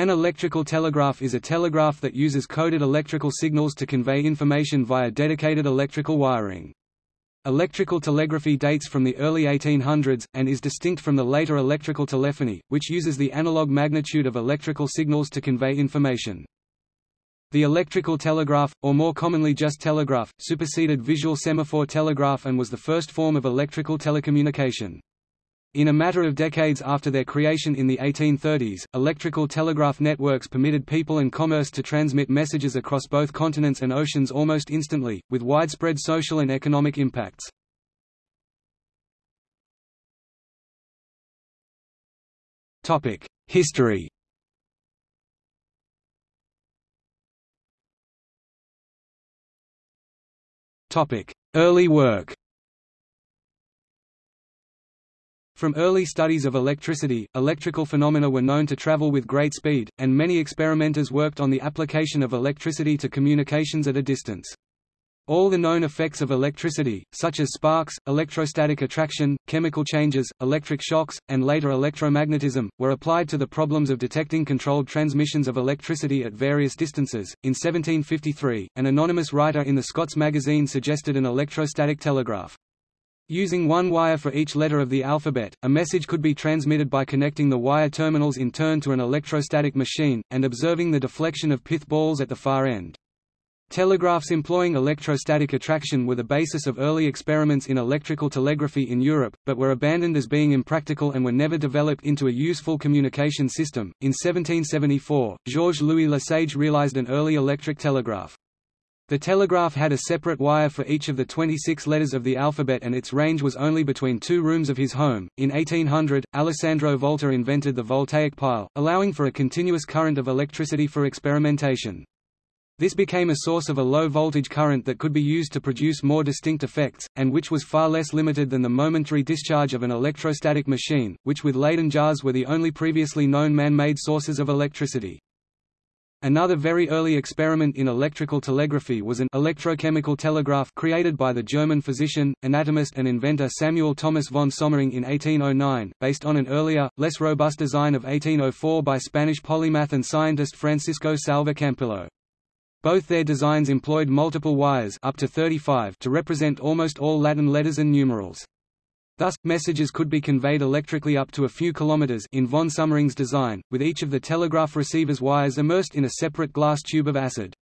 An electrical telegraph is a telegraph that uses coded electrical signals to convey information via dedicated electrical wiring. Electrical telegraphy dates from the early 1800s, and is distinct from the later electrical telephony, which uses the analog magnitude of electrical signals to convey information. The electrical telegraph, or more commonly just telegraph, superseded visual semaphore telegraph and was the first form of electrical telecommunication. In a matter of decades after their creation in the 1830s, electrical telegraph networks permitted people and commerce to transmit messages across both continents and oceans almost instantly, with widespread social and economic impacts. History Early work From early studies of electricity, electrical phenomena were known to travel with great speed, and many experimenters worked on the application of electricity to communications at a distance. All the known effects of electricity, such as sparks, electrostatic attraction, chemical changes, electric shocks, and later electromagnetism, were applied to the problems of detecting controlled transmissions of electricity at various distances. In 1753, an anonymous writer in the Scots magazine suggested an electrostatic telegraph. Using one wire for each letter of the alphabet, a message could be transmitted by connecting the wire terminals in turn to an electrostatic machine, and observing the deflection of pith balls at the far end. Telegraphs employing electrostatic attraction were the basis of early experiments in electrical telegraphy in Europe, but were abandoned as being impractical and were never developed into a useful communication system. In 1774, Georges Louis Lesage realized an early electric telegraph. The telegraph had a separate wire for each of the 26 letters of the alphabet and its range was only between two rooms of his home. In 1800, Alessandro Volta invented the voltaic pile, allowing for a continuous current of electricity for experimentation. This became a source of a low-voltage current that could be used to produce more distinct effects, and which was far less limited than the momentary discharge of an electrostatic machine, which with Leyden jars were the only previously known man-made sources of electricity. Another very early experiment in electrical telegraphy was an electrochemical telegraph created by the German physician, anatomist and inventor Samuel Thomas von Sommering in 1809, based on an earlier, less robust design of 1804 by Spanish polymath and scientist Francisco Salva Campillo. Both their designs employed multiple wires up to 35 to represent almost all Latin letters and numerals. Thus, messages could be conveyed electrically up to a few kilometers in von Sommering's design, with each of the telegraph receiver's wires immersed in a separate glass tube of acid.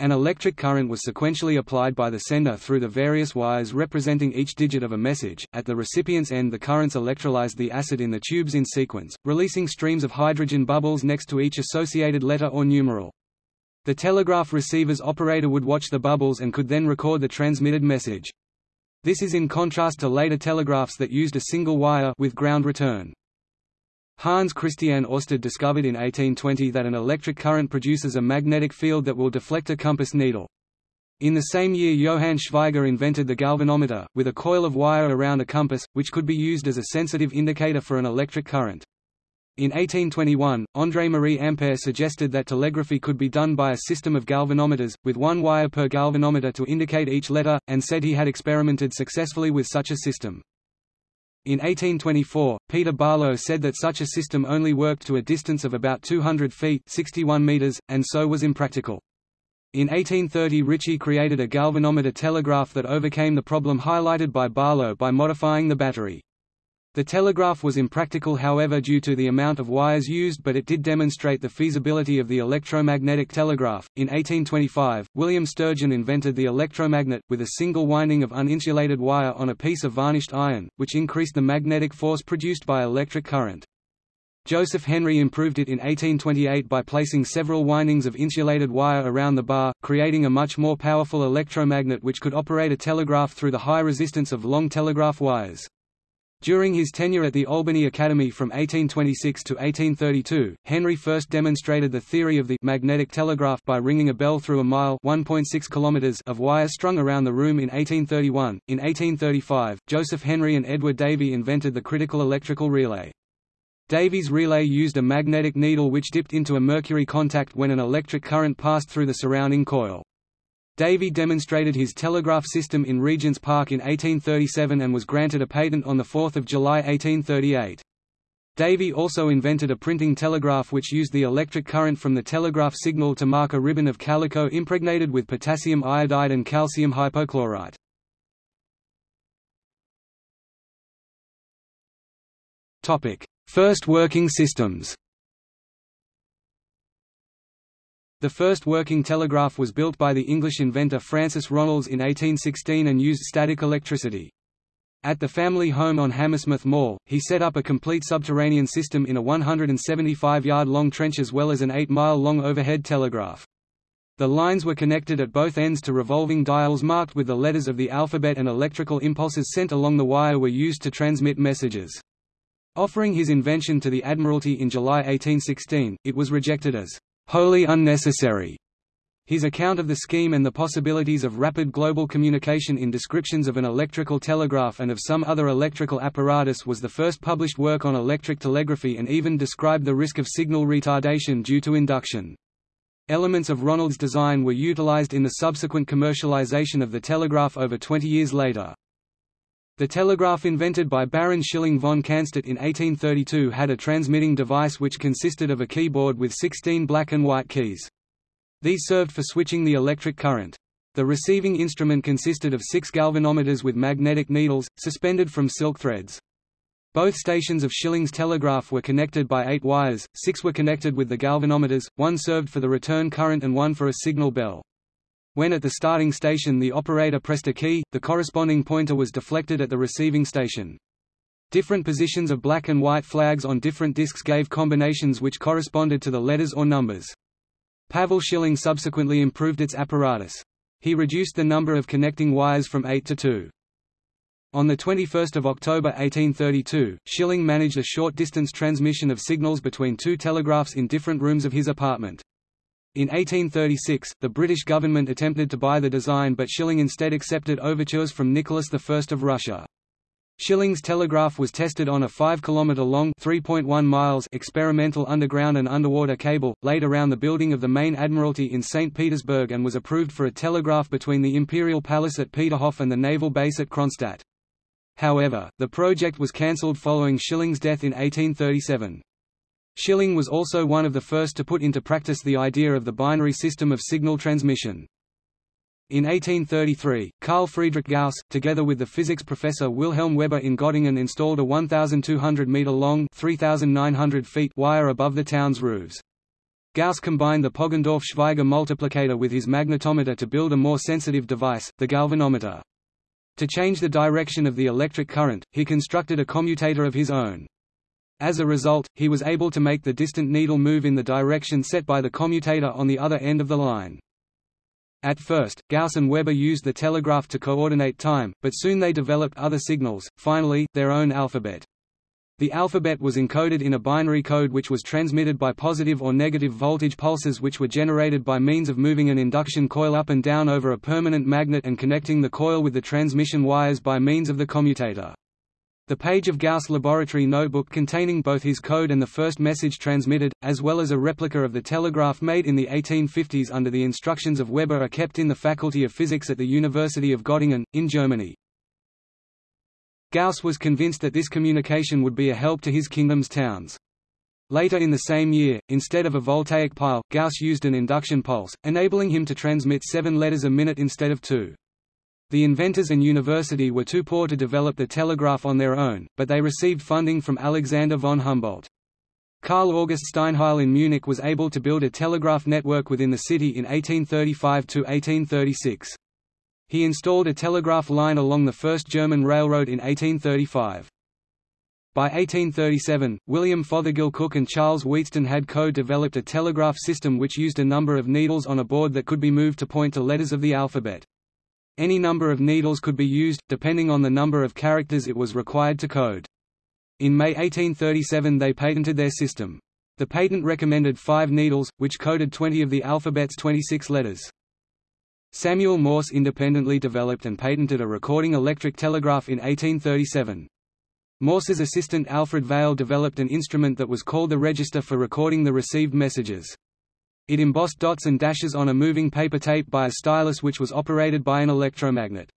An electric current was sequentially applied by the sender through the various wires representing each digit of a message. At the recipient's end the currents electrolyzed the acid in the tubes in sequence, releasing streams of hydrogen bubbles next to each associated letter or numeral. The telegraph receiver's operator would watch the bubbles and could then record the transmitted message. This is in contrast to later telegraphs that used a single wire with ground return. Hans Christian Ørsted discovered in 1820 that an electric current produces a magnetic field that will deflect a compass needle. In the same year Johann Schweigger invented the galvanometer, with a coil of wire around a compass, which could be used as a sensitive indicator for an electric current. In 1821, André-Marie Ampère suggested that telegraphy could be done by a system of galvanometers, with one wire per galvanometer to indicate each letter, and said he had experimented successfully with such a system. In 1824, Peter Barlow said that such a system only worked to a distance of about 200 feet 61 meters, and so was impractical. In 1830 Ritchie created a galvanometer telegraph that overcame the problem highlighted by Barlow by modifying the battery. The telegraph was impractical however due to the amount of wires used but it did demonstrate the feasibility of the electromagnetic telegraph. In 1825, William Sturgeon invented the electromagnet, with a single winding of uninsulated wire on a piece of varnished iron, which increased the magnetic force produced by electric current. Joseph Henry improved it in 1828 by placing several windings of insulated wire around the bar, creating a much more powerful electromagnet which could operate a telegraph through the high resistance of long telegraph wires. During his tenure at the Albany Academy from 1826 to 1832, Henry first demonstrated the theory of the magnetic telegraph by ringing a bell through a mile (1.6 kilometers) of wire strung around the room in 1831. In 1835, Joseph Henry and Edward Davy invented the critical electrical relay. Davy's relay used a magnetic needle which dipped into a mercury contact when an electric current passed through the surrounding coil. Davy demonstrated his telegraph system in Regent's Park in 1837 and was granted a patent on 4 July 1838. Davy also invented a printing telegraph which used the electric current from the telegraph signal to mark a ribbon of calico impregnated with potassium iodide and calcium hypochlorite. First working systems The first working telegraph was built by the English inventor Francis Ronalds in 1816 and used static electricity. At the family home on Hammersmith Mall, he set up a complete subterranean system in a 175-yard-long trench as well as an 8-mile-long overhead telegraph. The lines were connected at both ends to revolving dials marked with the letters of the alphabet and electrical impulses sent along the wire were used to transmit messages. Offering his invention to the Admiralty in July 1816, it was rejected as wholly unnecessary his account of the scheme and the possibilities of rapid global communication in descriptions of an electrical telegraph and of some other electrical apparatus was the first published work on electric telegraphy and even described the risk of signal retardation due to induction. Elements of Ronalds' design were utilized in the subsequent commercialization of the telegraph over 20 years later. The telegraph invented by Baron Schilling von Canstatt in 1832 had a transmitting device which consisted of a keyboard with 16 black and white keys. These served for switching the electric current. The receiving instrument consisted of six galvanometers with magnetic needles, suspended from silk threads. Both stations of Schilling's telegraph were connected by eight wires, six were connected with the galvanometers, one served for the return current and one for a signal bell. When at the starting station the operator pressed a key, the corresponding pointer was deflected at the receiving station. Different positions of black and white flags on different discs gave combinations which corresponded to the letters or numbers. Pavel Schilling subsequently improved its apparatus. He reduced the number of connecting wires from eight to two. On 21 October 1832, Schilling managed a short-distance transmission of signals between two telegraphs in different rooms of his apartment. In 1836, the British government attempted to buy the design but Schilling instead accepted overtures from Nicholas I of Russia. Schilling's telegraph was tested on a 5 km long 3.1 miles experimental underground and underwater cable, laid around the building of the main admiralty in St. Petersburg and was approved for a telegraph between the Imperial Palace at Peterhof and the naval base at Kronstadt. However, the project was cancelled following Schilling's death in 1837. Schilling was also one of the first to put into practice the idea of the binary system of signal transmission. In 1833, Carl Friedrich Gauss, together with the physics professor Wilhelm Weber in Göttingen installed a 1,200-metre-long wire above the town's roofs. Gauss combined the Poggendorff-Schweigger multiplicator with his magnetometer to build a more sensitive device, the galvanometer. To change the direction of the electric current, he constructed a commutator of his own. As a result, he was able to make the distant needle move in the direction set by the commutator on the other end of the line. At first, Gauss and Weber used the telegraph to coordinate time, but soon they developed other signals, finally, their own alphabet. The alphabet was encoded in a binary code which was transmitted by positive or negative voltage pulses which were generated by means of moving an induction coil up and down over a permanent magnet and connecting the coil with the transmission wires by means of the commutator. The page of Gauss' laboratory notebook containing both his code and the first message transmitted, as well as a replica of the telegraph made in the 1850s under the instructions of Weber are kept in the Faculty of Physics at the University of Göttingen, in Germany. Gauss was convinced that this communication would be a help to his kingdom's towns. Later in the same year, instead of a voltaic pile, Gauss used an induction pulse, enabling him to transmit seven letters a minute instead of two. The inventors and university were too poor to develop the telegraph on their own, but they received funding from Alexander von Humboldt. Karl August Steinheil in Munich was able to build a telegraph network within the city in 1835 to 1836. He installed a telegraph line along the first German railroad in 1835. By 1837, William Fothergill Cooke and Charles Wheatstone had co-developed a telegraph system which used a number of needles on a board that could be moved to point to letters of the alphabet. Any number of needles could be used, depending on the number of characters it was required to code. In May 1837 they patented their system. The patent recommended five needles, which coded 20 of the alphabet's 26 letters. Samuel Morse independently developed and patented a recording electric telegraph in 1837. Morse's assistant Alfred Vail developed an instrument that was called the register for recording the received messages. It embossed dots and dashes on a moving paper tape by a stylus which was operated by an electromagnet.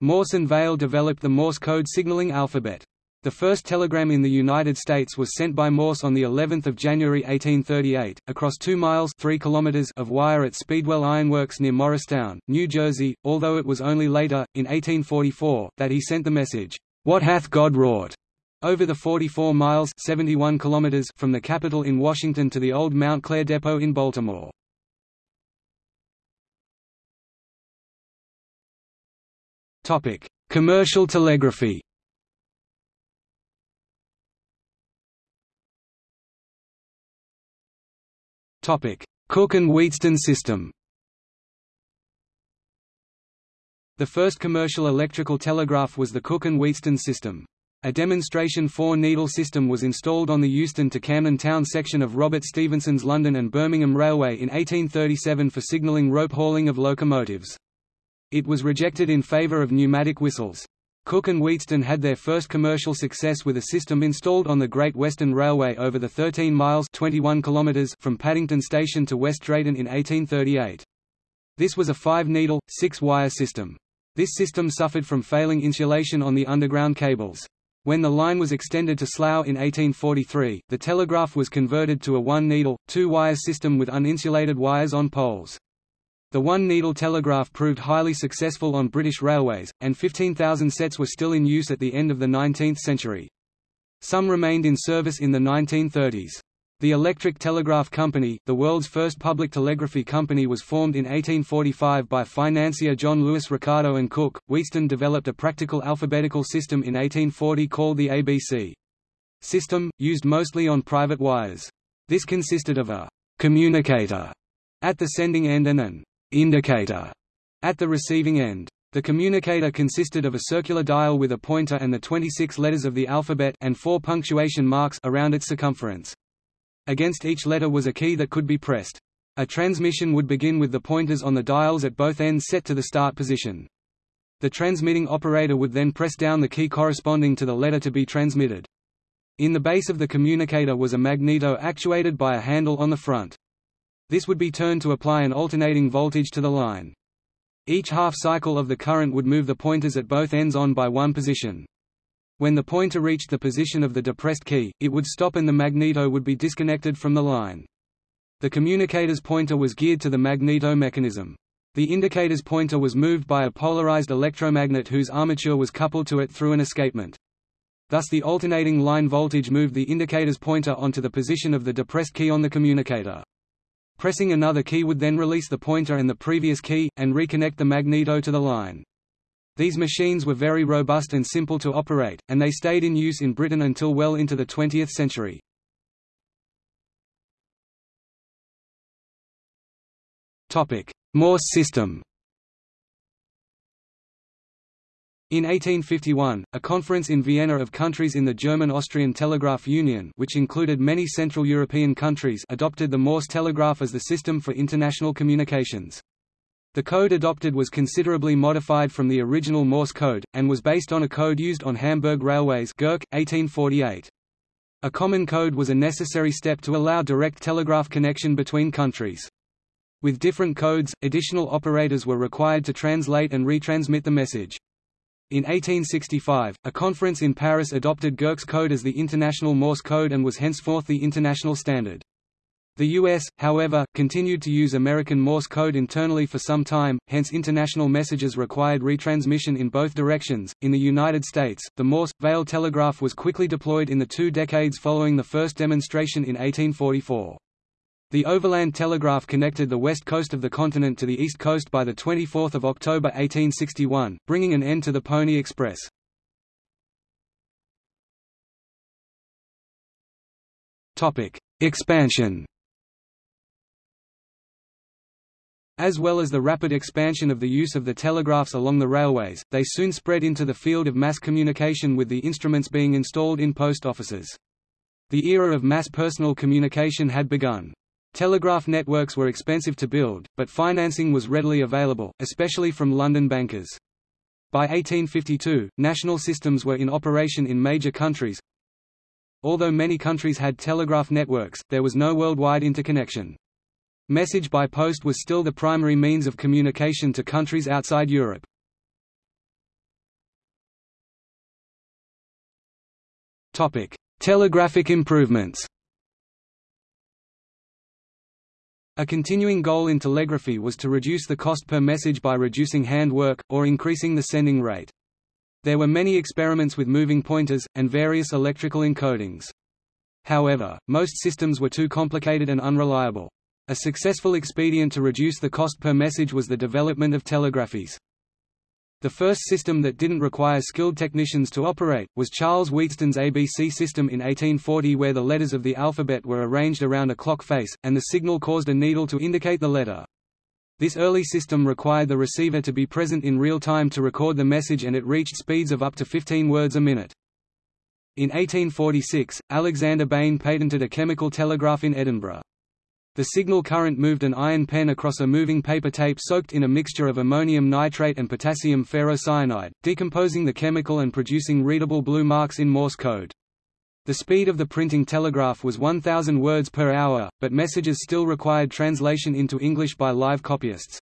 Morse and Vail developed the Morse code signaling alphabet. The first telegram in the United States was sent by Morse on the 11th of January 1838, across 2 miles 3 kilometers of wire at Speedwell Ironworks near Morristown, New Jersey, although it was only later, in 1844, that he sent the message, "'What hath God wrought?' Over the 44 miles 71 kilometers from the Capitol in Washington to the old Mount Clare Depot in Baltimore. Commercial telegraphy Cooke and Wheatstone system The first commercial electrical telegraph was the Cooke and Wheatstone system. A demonstration four-needle system was installed on the Euston to Camden Town section of Robert Stephenson's London and Birmingham Railway in 1837 for signalling rope hauling of locomotives. It was rejected in favour of pneumatic whistles. Cooke and Wheatstone had their first commercial success with a system installed on the Great Western Railway over the 13 miles 21 kilometers from Paddington Station to West Drayton in 1838. This was a five-needle, six-wire system. This system suffered from failing insulation on the underground cables. When the line was extended to Slough in 1843, the telegraph was converted to a one-needle, two-wire system with uninsulated wires on poles. The one-needle telegraph proved highly successful on British railways, and 15,000 sets were still in use at the end of the 19th century. Some remained in service in the 1930s. The Electric Telegraph Company, the world's first public telegraphy company was formed in 1845 by financier John Lewis Ricardo and Cooke. Wheatstone developed a practical alphabetical system in 1840 called the ABC system, used mostly on private wires. This consisted of a communicator at the sending end and an indicator at the receiving end. The communicator consisted of a circular dial with a pointer and the 26 letters of the alphabet and four punctuation marks around its circumference. Against each letter was a key that could be pressed. A transmission would begin with the pointers on the dials at both ends set to the start position. The transmitting operator would then press down the key corresponding to the letter to be transmitted. In the base of the communicator was a magneto actuated by a handle on the front. This would be turned to apply an alternating voltage to the line. Each half cycle of the current would move the pointers at both ends on by one position. When the pointer reached the position of the depressed key, it would stop and the magneto would be disconnected from the line. The communicator's pointer was geared to the magneto mechanism. The indicator's pointer was moved by a polarized electromagnet whose armature was coupled to it through an escapement. Thus the alternating line voltage moved the indicator's pointer onto the position of the depressed key on the communicator. Pressing another key would then release the pointer and the previous key, and reconnect the magneto to the line. These machines were very robust and simple to operate, and they stayed in use in Britain until well into the 20th century. Morse system In 1851, a conference in Vienna of countries in the German-Austrian Telegraph Union which included many Central European countries adopted the Morse telegraph as the system for international communications. The code adopted was considerably modified from the original Morse code, and was based on a code used on Hamburg Railways Gerke, 1848. A common code was a necessary step to allow direct telegraph connection between countries. With different codes, additional operators were required to translate and retransmit the message. In 1865, a conference in Paris adopted Gerke's code as the International Morse code and was henceforth the international standard. The U.S., however, continued to use American Morse code internally for some time, hence international messages required retransmission in both directions. In the United States, the Morse Vail telegraph was quickly deployed in the two decades following the first demonstration in 1844. The overland telegraph connected the west coast of the continent to the east coast by 24 October 1861, bringing an end to the Pony Express. Expansion As well as the rapid expansion of the use of the telegraphs along the railways, they soon spread into the field of mass communication with the instruments being installed in post offices. The era of mass personal communication had begun. Telegraph networks were expensive to build, but financing was readily available, especially from London bankers. By 1852, national systems were in operation in major countries. Although many countries had telegraph networks, there was no worldwide interconnection. Message by post was still the primary means of communication to countries outside Europe. Topic: Telegraphic improvements. A continuing goal in telegraphy was to reduce the cost per message by reducing hand work, or increasing the sending rate. There were many experiments with moving pointers, and various electrical encodings. However, most systems were too complicated and unreliable. A successful expedient to reduce the cost per message was the development of telegraphese. The first system that didn't require skilled technicians to operate, was Charles Wheatstone's ABC system in 1840 where the letters of the alphabet were arranged around a clock face, and the signal caused a needle to indicate the letter. This early system required the receiver to be present in real time to record the message and it reached speeds of up to 15 words a minute. In 1846, Alexander Bain patented a chemical telegraph in Edinburgh. The signal current moved an iron pen across a moving paper tape soaked in a mixture of ammonium nitrate and potassium ferrocyanide, decomposing the chemical and producing readable blue marks in Morse code. The speed of the printing telegraph was 1,000 words per hour, but messages still required translation into English by live copyists.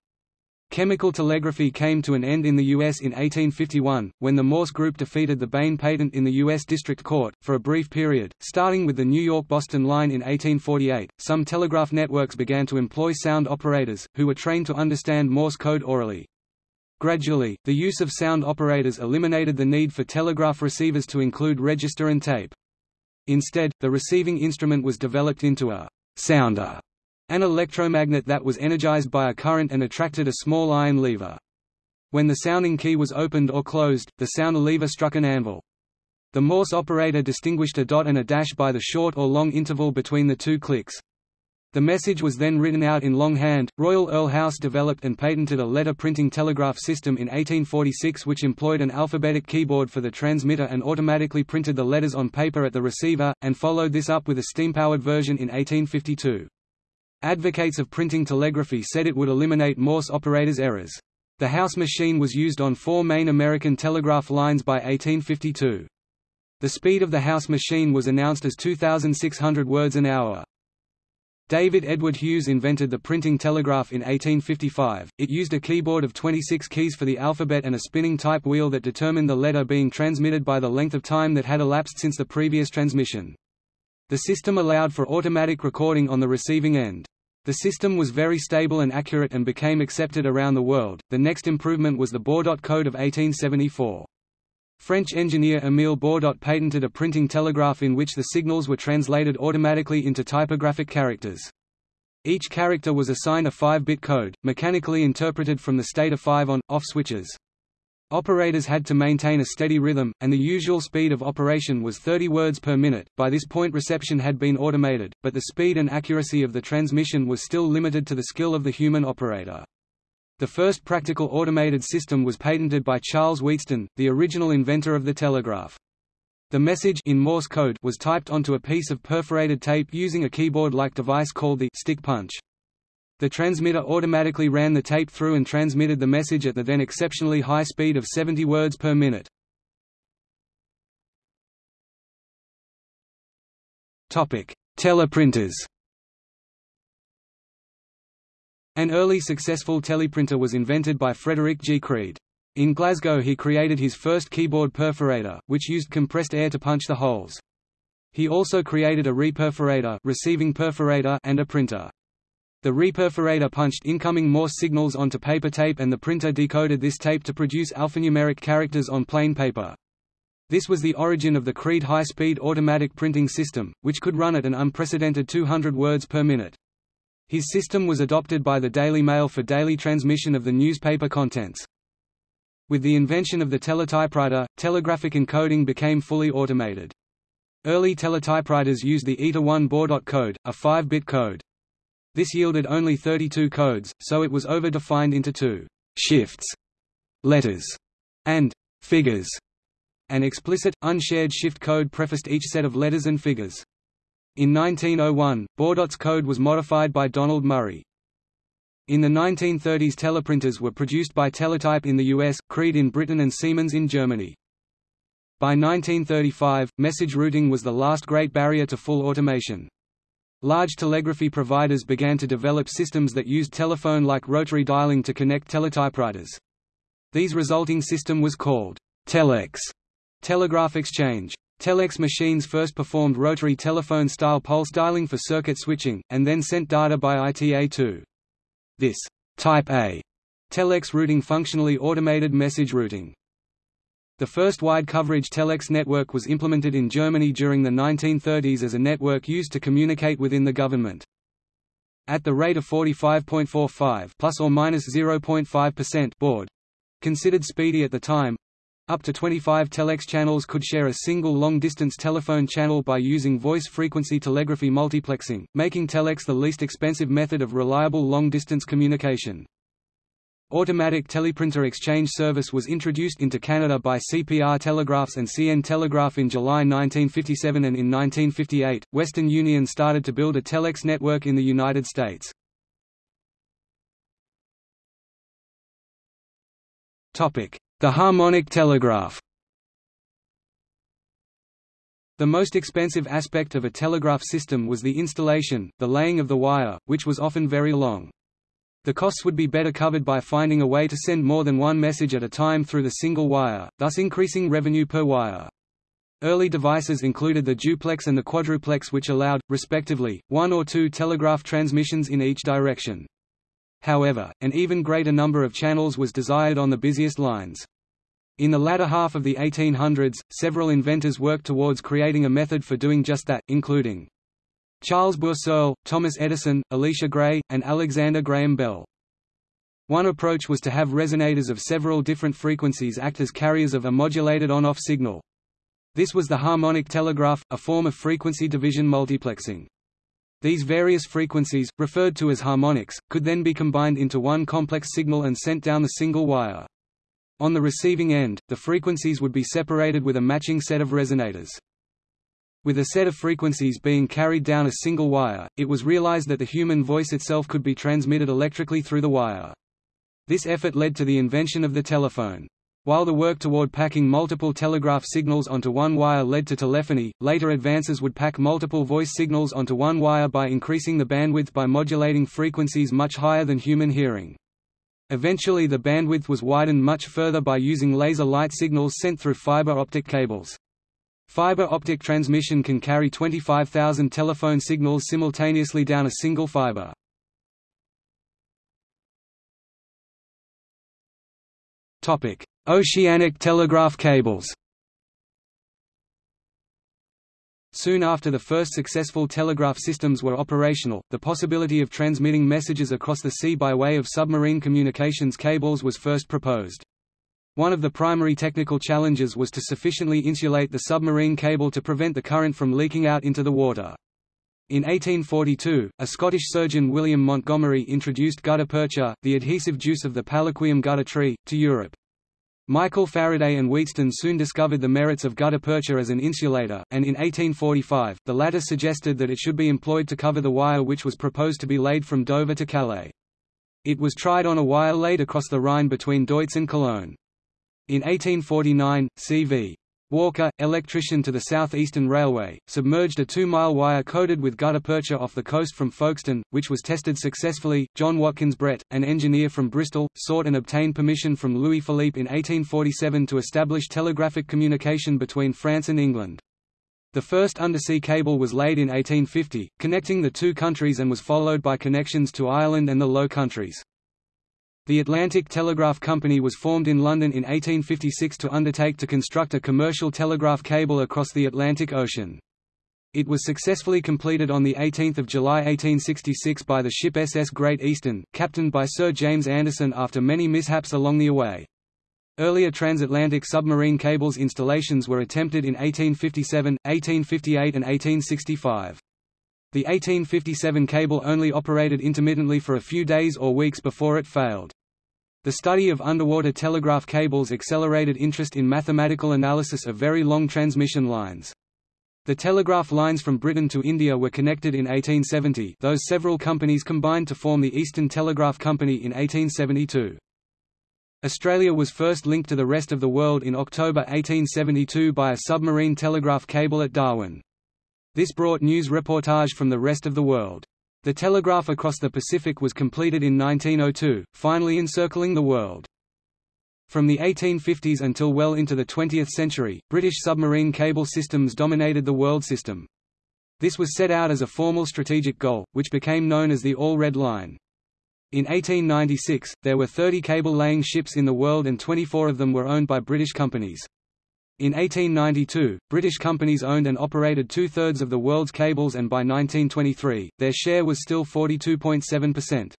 Chemical telegraphy came to an end in the U.S. in 1851, when the Morse Group defeated the Bain patent in the U.S. District Court. For a brief period, starting with the New York-Boston line in 1848, some telegraph networks began to employ sound operators, who were trained to understand Morse code orally. Gradually, the use of sound operators eliminated the need for telegraph receivers to include register and tape. Instead, the receiving instrument was developed into a sounder an electromagnet that was energized by a current and attracted a small iron lever. When the sounding key was opened or closed, the sounder lever struck an anvil. The Morse operator distinguished a dot and a dash by the short or long interval between the two clicks. The message was then written out in longhand. Royal Earl House developed and patented a letter printing telegraph system in 1846 which employed an alphabetic keyboard for the transmitter and automatically printed the letters on paper at the receiver, and followed this up with a steam-powered version in 1852. Advocates of printing telegraphy said it would eliminate Morse operators' errors. The House machine was used on four main American telegraph lines by 1852. The speed of the House machine was announced as 2,600 words an hour. David Edward Hughes invented the printing telegraph in 1855. It used a keyboard of 26 keys for the alphabet and a spinning type wheel that determined the letter being transmitted by the length of time that had elapsed since the previous transmission. The system allowed for automatic recording on the receiving end. The system was very stable and accurate and became accepted around the world. The next improvement was the Baudot Code of 1874. French engineer Émile Baudot patented a printing telegraph in which the signals were translated automatically into typographic characters. Each character was assigned a 5-bit code, mechanically interpreted from the state of 5 on, off switches. Operators had to maintain a steady rhythm, and the usual speed of operation was 30 words per minute. By this point reception had been automated, but the speed and accuracy of the transmission was still limited to the skill of the human operator. The first practical automated system was patented by Charles Wheatstone, the original inventor of the telegraph. The message in Morse code was typed onto a piece of perforated tape using a keyboard-like device called the stick punch. The transmitter automatically ran the tape through and transmitted the message at the then exceptionally high speed of 70 words per minute. Teleprinters. An early successful teleprinter was invented by Frederick G. Creed. In Glasgow he created his first keyboard perforator, which used compressed air to punch the holes. He also created a reperforator, receiving perforator and a printer. The reperforator punched incoming Morse signals onto paper tape and the printer decoded this tape to produce alphanumeric characters on plain paper. This was the origin of the Creed high-speed automatic printing system, which could run at an unprecedented 200 words per minute. His system was adopted by the Daily Mail for daily transmission of the newspaper contents. With the invention of the teletypewriter, telegraphic encoding became fully automated. Early teletypewriters used the ITA1 Baudot code, a 5-bit code. This yielded only 32 codes, so it was over-defined into two shifts, letters, and figures. An explicit, unshared shift code prefaced each set of letters and figures. In 1901, Baudot's code was modified by Donald Murray. In the 1930s teleprinters were produced by Teletype in the US, Creed in Britain and Siemens in Germany. By 1935, message routing was the last great barrier to full automation. Large telegraphy providers began to develop systems that used telephone-like rotary dialing to connect teletypewriters. These resulting system was called telex telegraph exchange. Telex machines first performed rotary telephone-style pulse dialing for circuit switching, and then sent data by ITA-2. This Type A telex routing functionally automated message routing. The first wide-coverage telex network was implemented in Germany during the 1930s as a network used to communicate within the government. At the rate of 45.45 plus or minus 0.5% baud, considered speedy at the time, up to 25 telex channels could share a single long-distance telephone channel by using voice-frequency telegraphy multiplexing, making telex the least expensive method of reliable long-distance communication. Automatic teleprinter exchange service was introduced into Canada by CPR Telegraphs and CN Telegraph in July 1957 and in 1958, Western Union started to build a telex network in the United States. The harmonic telegraph The most expensive aspect of a telegraph system was the installation, the laying of the wire, which was often very long. The costs would be better covered by finding a way to send more than one message at a time through the single wire, thus increasing revenue per wire. Early devices included the duplex and the quadruplex which allowed, respectively, one or two telegraph transmissions in each direction. However, an even greater number of channels was desired on the busiest lines. In the latter half of the 1800s, several inventors worked towards creating a method for doing just that, including Charles Bourseul, Thomas Edison, Elisha Gray, and Alexander Graham Bell. One approach was to have resonators of several different frequencies act as carriers of a modulated on-off signal. This was the harmonic telegraph, a form of frequency division multiplexing. These various frequencies, referred to as harmonics, could then be combined into one complex signal and sent down the single wire. On the receiving end, the frequencies would be separated with a matching set of resonators. With a set of frequencies being carried down a single wire, it was realized that the human voice itself could be transmitted electrically through the wire. This effort led to the invention of the telephone. While the work toward packing multiple telegraph signals onto one wire led to telephony, later advances would pack multiple voice signals onto one wire by increasing the bandwidth by modulating frequencies much higher than human hearing. Eventually the bandwidth was widened much further by using laser light signals sent through fiber optic cables. Fiber optic transmission can carry 25,000 telephone signals simultaneously down a single fiber. Topic: Oceanic telegraph cables. Soon after the first successful telegraph systems were operational, the possibility of transmitting messages across the sea by way of submarine communications cables was first proposed. One of the primary technical challenges was to sufficiently insulate the submarine cable to prevent the current from leaking out into the water. In 1842, a Scottish surgeon William Montgomery introduced gutta percha, the adhesive juice of the Palaquium gutta tree, to Europe. Michael Faraday and Wheatstone soon discovered the merits of gutta percha as an insulator, and in 1845, the latter suggested that it should be employed to cover the wire which was proposed to be laid from Dover to Calais. It was tried on a wire laid across the Rhine between Deutz and Cologne. In 1849, C.V. Walker, electrician to the South Eastern Railway, submerged a two-mile wire coated with gutta percha off the coast from Folkestone, which was tested successfully. John Watkins Brett, an engineer from Bristol, sought and obtained permission from Louis Philippe in 1847 to establish telegraphic communication between France and England. The first undersea cable was laid in 1850, connecting the two countries and was followed by connections to Ireland and the Low Countries. The Atlantic Telegraph Company was formed in London in 1856 to undertake to construct a commercial telegraph cable across the Atlantic Ocean. It was successfully completed on 18 July 1866 by the ship SS Great Eastern, captained by Sir James Anderson after many mishaps along the way. Earlier transatlantic submarine cables installations were attempted in 1857, 1858 and 1865. The 1857 cable only operated intermittently for a few days or weeks before it failed. The study of underwater telegraph cables accelerated interest in mathematical analysis of very long transmission lines. The telegraph lines from Britain to India were connected in 1870 those several companies combined to form the Eastern Telegraph Company in 1872. Australia was first linked to the rest of the world in October 1872 by a submarine telegraph cable at Darwin. This brought news reportage from the rest of the world. The telegraph across the Pacific was completed in 1902, finally encircling the world. From the 1850s until well into the 20th century, British submarine cable systems dominated the world system. This was set out as a formal strategic goal, which became known as the All-Red Line. In 1896, there were 30 cable-laying ships in the world and 24 of them were owned by British companies. In 1892, British companies owned and operated two-thirds of the world's cables and by 1923, their share was still 42.7%.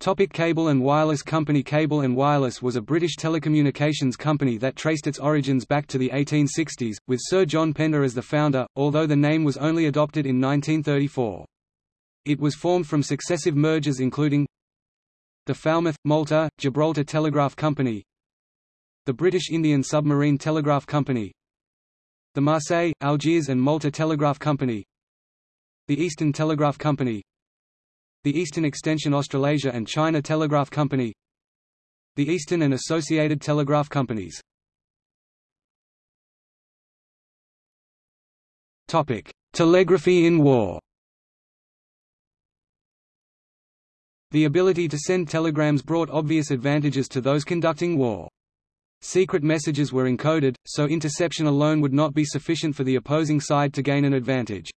Topic Cable and Wireless Company Cable and Wireless was a British telecommunications company that traced its origins back to the 1860s, with Sir John Pender as the founder, although the name was only adopted in 1934. It was formed from successive mergers including the Falmouth, Malta, Gibraltar Telegraph Company the British Indian Submarine Telegraph Company the Marseille, Algiers and Malta Telegraph Company the Eastern Telegraph Company the Eastern Extension Australasia and China Telegraph Company the Eastern and Associated Telegraph Companies Topic: Telegraphy in war. The ability to send telegrams brought obvious advantages to those conducting war. Secret messages were encoded, so interception alone would not be sufficient for the opposing side to gain an advantage.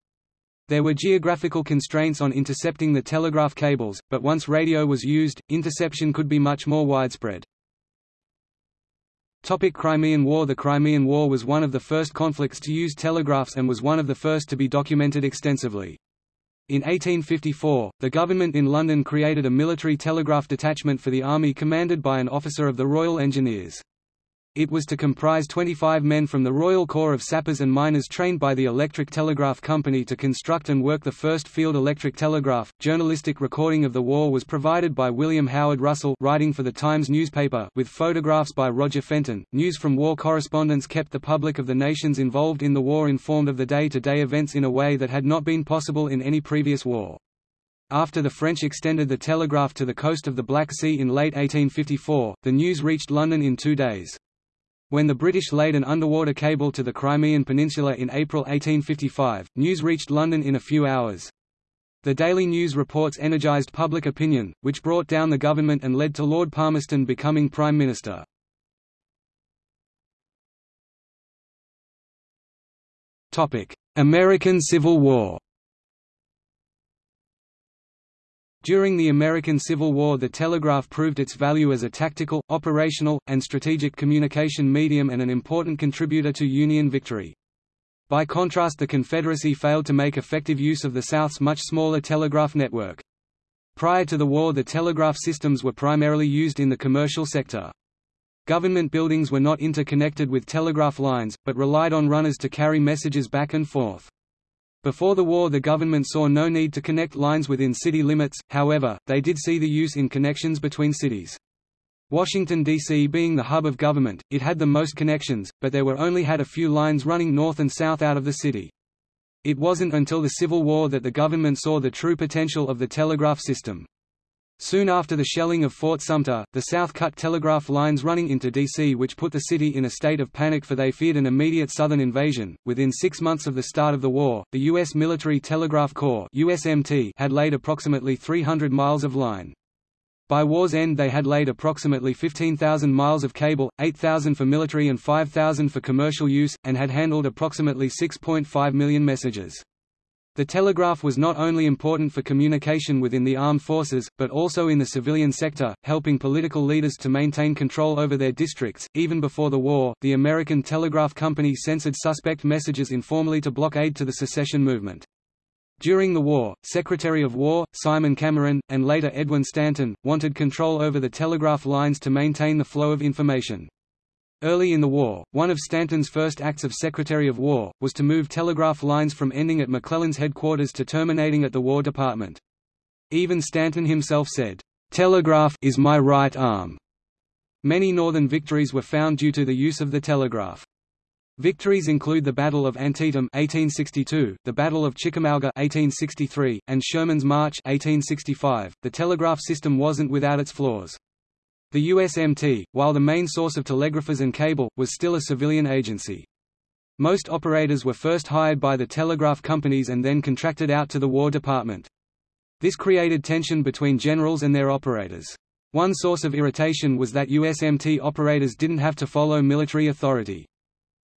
There were geographical constraints on intercepting the telegraph cables, but once radio was used, interception could be much more widespread. Topic Crimean War The Crimean War was one of the first conflicts to use telegraphs and was one of the first to be documented extensively. In 1854, the government in London created a military telegraph detachment for the army commanded by an officer of the Royal Engineers. It was to comprise 25 men from the Royal Corps of Sappers and Miners trained by the Electric Telegraph Company to construct and work the first field electric telegraph. Journalistic recording of the war was provided by William Howard Russell, writing for the Times newspaper, with photographs by Roger Fenton. News from war correspondents kept the public of the nations involved in the war informed of the day-to-day -day events in a way that had not been possible in any previous war. After the French extended the telegraph to the coast of the Black Sea in late 1854, the news reached London in two days. When the British laid an underwater cable to the Crimean Peninsula in April 1855, news reached London in a few hours. The Daily News reports energised public opinion, which brought down the government and led to Lord Palmerston becoming Prime Minister. American Civil War During the American Civil War the telegraph proved its value as a tactical, operational, and strategic communication medium and an important contributor to Union victory. By contrast the Confederacy failed to make effective use of the South's much smaller telegraph network. Prior to the war the telegraph systems were primarily used in the commercial sector. Government buildings were not interconnected with telegraph lines, but relied on runners to carry messages back and forth. Before the war the government saw no need to connect lines within city limits, however, they did see the use in connections between cities. Washington, D.C. being the hub of government, it had the most connections, but there were only had a few lines running north and south out of the city. It wasn't until the Civil War that the government saw the true potential of the telegraph system. Soon after the shelling of Fort Sumter, the South cut telegraph lines running into D.C. which put the city in a state of panic for they feared an immediate Southern invasion. Within six months of the start of the war, the U.S. Military Telegraph Corps USMT had laid approximately 300 miles of line. By war's end they had laid approximately 15,000 miles of cable, 8,000 for military and 5,000 for commercial use, and had handled approximately 6.5 million messages. The telegraph was not only important for communication within the armed forces, but also in the civilian sector, helping political leaders to maintain control over their districts. Even before the war, the American Telegraph Company censored suspect messages informally to block aid to the secession movement. During the war, Secretary of War, Simon Cameron, and later Edwin Stanton, wanted control over the telegraph lines to maintain the flow of information. Early in the war, one of Stanton's first acts of Secretary of War, was to move telegraph lines from ending at McClellan's headquarters to terminating at the War Department. Even Stanton himself said, "'Telegraph is my right arm'". Many Northern victories were found due to the use of the telegraph. Victories include the Battle of Antietam 1862, the Battle of Chickamauga 1863, and Sherman's March 1865. The telegraph system wasn't without its flaws. The USMT, while the main source of telegraphers and cable, was still a civilian agency. Most operators were first hired by the telegraph companies and then contracted out to the War Department. This created tension between generals and their operators. One source of irritation was that USMT operators didn't have to follow military authority.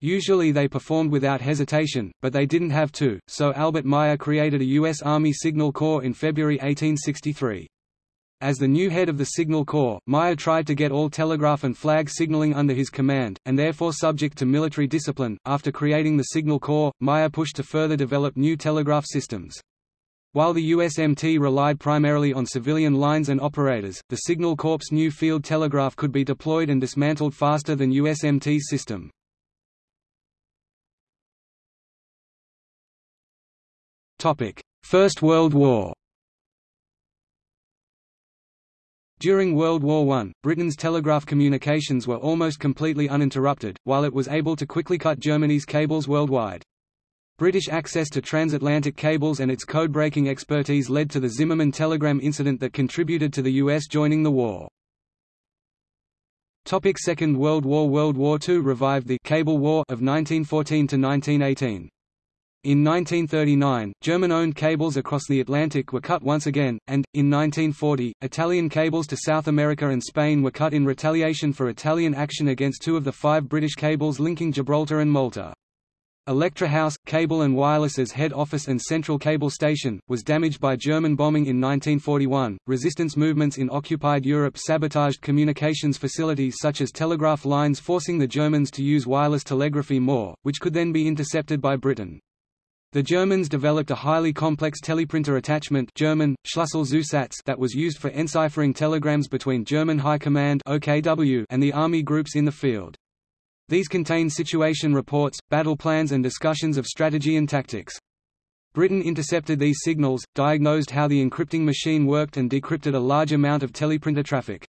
Usually they performed without hesitation, but they didn't have to, so Albert Myer created a U.S. Army Signal Corps in February 1863. As the new head of the Signal Corps, Myer tried to get all telegraph and flag signaling under his command, and therefore subject to military discipline. After creating the Signal Corps, Myer pushed to further develop new telegraph systems. While the USMT relied primarily on civilian lines and operators, the Signal Corps' new field telegraph could be deployed and dismantled faster than USMT's system. First World War During World War I, Britain's telegraph communications were almost completely uninterrupted, while it was able to quickly cut Germany's cables worldwide. British access to transatlantic cables and its code-breaking expertise led to the Zimmermann telegram incident that contributed to the US joining the war. Topic Second World War World War II revived the «Cable War» of 1914 to 1918. In 1939, German-owned cables across the Atlantic were cut once again, and, in 1940, Italian cables to South America and Spain were cut in retaliation for Italian action against two of the five British cables linking Gibraltar and Malta. Electra House, Cable and Wireless's head office and central cable station, was damaged by German bombing in 1941. Resistance movements in occupied Europe sabotaged communications facilities such as telegraph lines, forcing the Germans to use wireless telegraphy more, which could then be intercepted by Britain. The Germans developed a highly complex teleprinter attachment German, that was used for enciphering telegrams between German High Command OKW and the army groups in the field. These contain situation reports, battle plans and discussions of strategy and tactics. Britain intercepted these signals, diagnosed how the encrypting machine worked and decrypted a large amount of teleprinter traffic.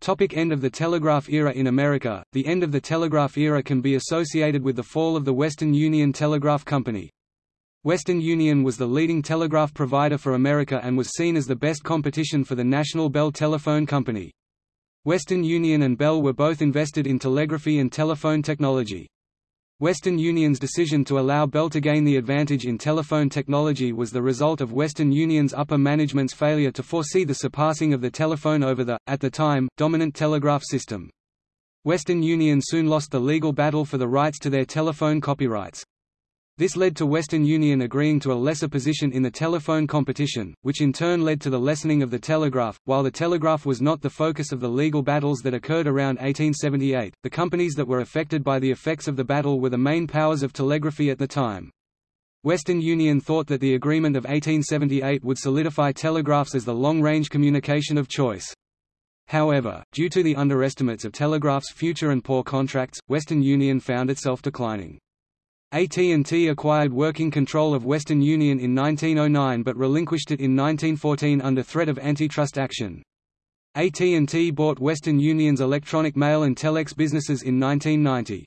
Topic end of the telegraph era In America, the end of the telegraph era can be associated with the fall of the Western Union Telegraph Company. Western Union was the leading telegraph provider for America and was seen as the best competition for the National Bell Telephone Company. Western Union and Bell were both invested in telegraphy and telephone technology. Western Union's decision to allow Bell to gain the advantage in telephone technology was the result of Western Union's upper management's failure to foresee the surpassing of the telephone over the, at the time, dominant telegraph system. Western Union soon lost the legal battle for the rights to their telephone copyrights. This led to Western Union agreeing to a lesser position in the telephone competition, which in turn led to the lessening of the telegraph. While the telegraph was not the focus of the legal battles that occurred around 1878, the companies that were affected by the effects of the battle were the main powers of telegraphy at the time. Western Union thought that the agreement of 1878 would solidify telegraphs as the long-range communication of choice. However, due to the underestimates of telegraph's future and poor contracts, Western Union found itself declining. AT&T acquired working control of Western Union in 1909 but relinquished it in 1914 under threat of antitrust action. AT&T bought Western Union's electronic mail and telex businesses in 1990.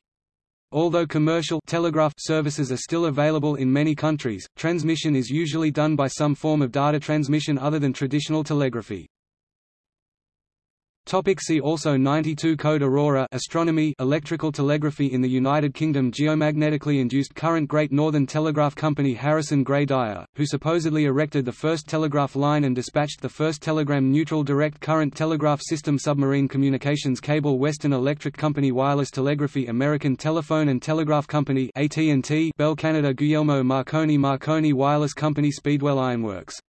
Although commercial telegraph services are still available in many countries, transmission is usually done by some form of data transmission other than traditional telegraphy. Topic see also 92 Code Aurora astronomy electrical telegraphy in the United Kingdom Geomagnetically induced current Great Northern Telegraph Company Harrison Gray Dyer, who supposedly erected the first telegraph line and dispatched the first telegram neutral direct current telegraph system Submarine communications cable Western Electric Company Wireless Telegraphy American Telephone and Telegraph Company AT&T Bell Canada Guglielmo Marconi Marconi Wireless Company Speedwell Ironworks